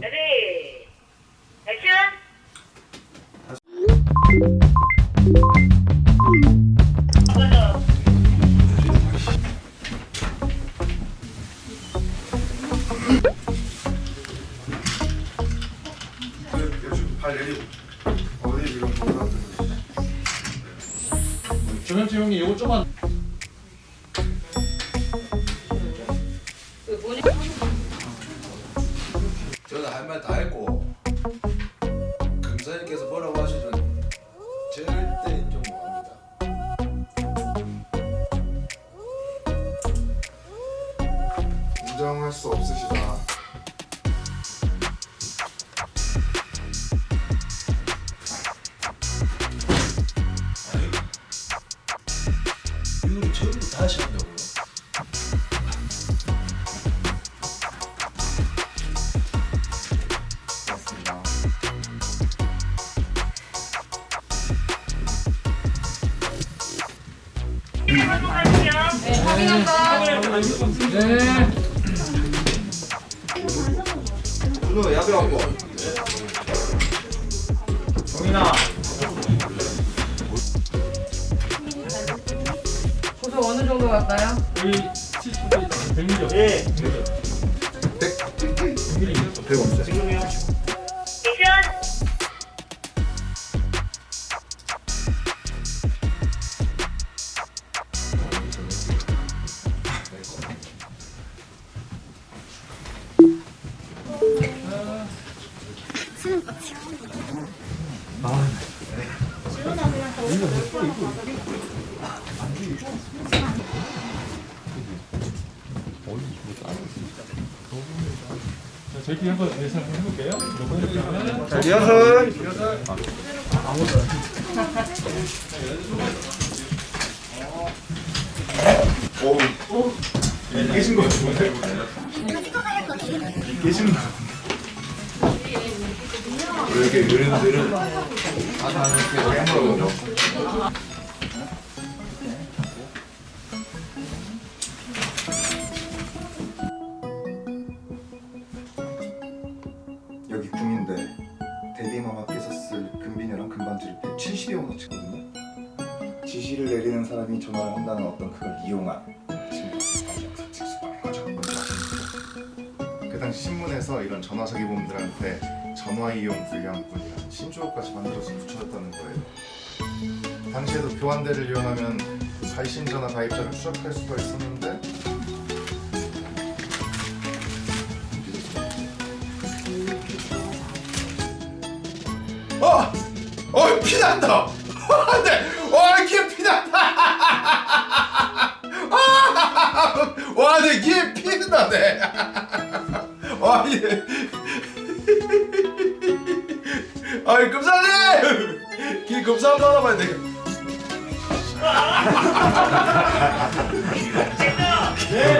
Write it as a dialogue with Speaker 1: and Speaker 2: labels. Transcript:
Speaker 1: 레디! 액션!
Speaker 2: 정현태 형님 이거 좀만.
Speaker 3: 저는 할 말 다 했고 금사님께서 뭐라고 하시든 절대 인정 못합니다.
Speaker 4: 인정할 수 없으시다.
Speaker 3: 아니 이거를 처음부터 다시 한다고
Speaker 2: 네
Speaker 4: 준호 야배 왔고.
Speaker 2: 정인아
Speaker 5: 고소 어느 정도 갈까요?
Speaker 2: 우리 70대 100mm 예 저희끼리 한번 예상 해볼게요
Speaker 4: 자, 리허설. 오. 계신 거 같은데? 계신 거? 왜 이렇게 이렇게 깨물어보죠? 여기 구민대 데뷔마마께서 쓸 금비녀랑 금반지를 170여 원어치거든요. 지시를 내리는 사람이 전화를 한다는 어떤 그걸 이용한 그 당시 신문에서 이런 전화 자기범들한테 전화 이용 불량분이라는 신조어까지 만들어서 붙여졌다는 거예요. 당시에도 교환대를 이용하면 발신 전화 가입자를 추적할 수가 있었는데 어! 어! 피난다! 안 돼! 와, 귀에 피난다! 아! 와, 내 귀에 피난다네! 금사 한번 알아봐야 돼.
Speaker 1: 액션
Speaker 3: 무